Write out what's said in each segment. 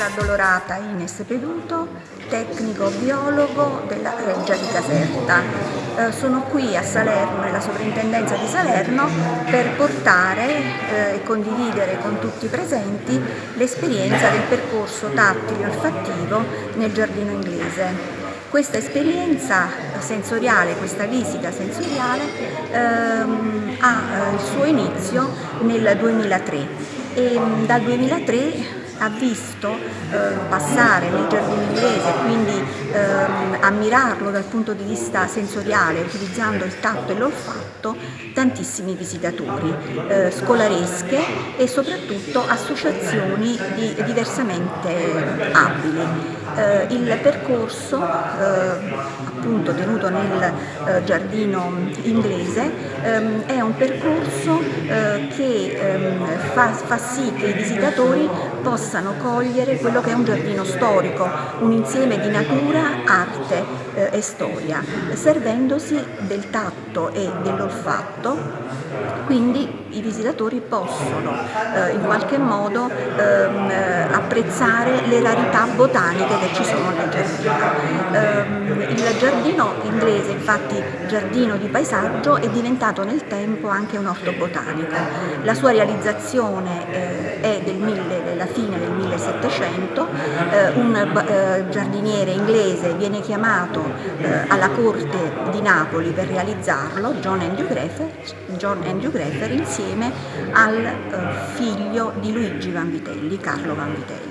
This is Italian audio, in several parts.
Addolorata Ines Peduto, tecnico biologo della Reggia di Caserta. Eh, sono qui a Salerno, nella sovrintendenza di Salerno, per portare eh, e condividere con tutti i presenti l'esperienza del percorso tattile olfattivo nel giardino inglese. Questa esperienza sensoriale, questa visita sensoriale ehm, ha eh, il suo inizio nel 2003 e mm, dal 2003 ha visto eh, passare nel giardino inglese, quindi ehm, ammirarlo dal punto di vista sensoriale, utilizzando il tatto e l'olfatto, tantissimi visitatori, eh, scolaresche e soprattutto associazioni di, diversamente abili. Eh, il percorso eh, appunto tenuto nel eh, giardino inglese ehm, è un percorso eh, che ehm, fa, fa sì che i visitatori possano cogliere quello che è un giardino storico, un insieme di natura, arte eh, e storia, servendosi del tatto e dell'olfatto. Quindi i visitatori possono eh, in qualche modo ehm, apprezzare le rarità botaniche che ci sono nel giardino. Giardino inglese, infatti giardino di paesaggio, è diventato nel tempo anche un orto botanico. La sua realizzazione eh, è del mille, della fine del 1700, eh, un eh, giardiniere inglese viene chiamato eh, alla corte di Napoli per realizzarlo, John Andrew Greffer, John Andrew Greffer insieme al eh, figlio di Luigi Vanvitelli, Carlo Vanvitelli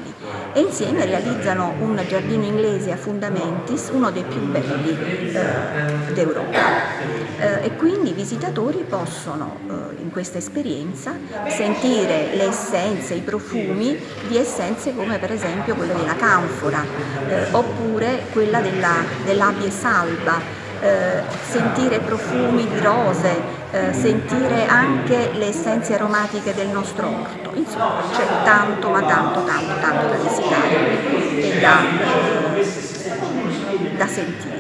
e insieme realizzano un giardino inglese a fundamentis, uno dei più belli eh, d'Europa. Eh, e quindi i visitatori possono eh, in questa esperienza sentire le essenze, i profumi di essenze come per esempio quella della canfora eh, oppure quella dell'abie salba eh, sentire profumi di rose, eh, sentire anche le essenze aromatiche del nostro orto. Insomma, c'è tanto, ma tanto, tanto, tanto da visitare e da, da sentire.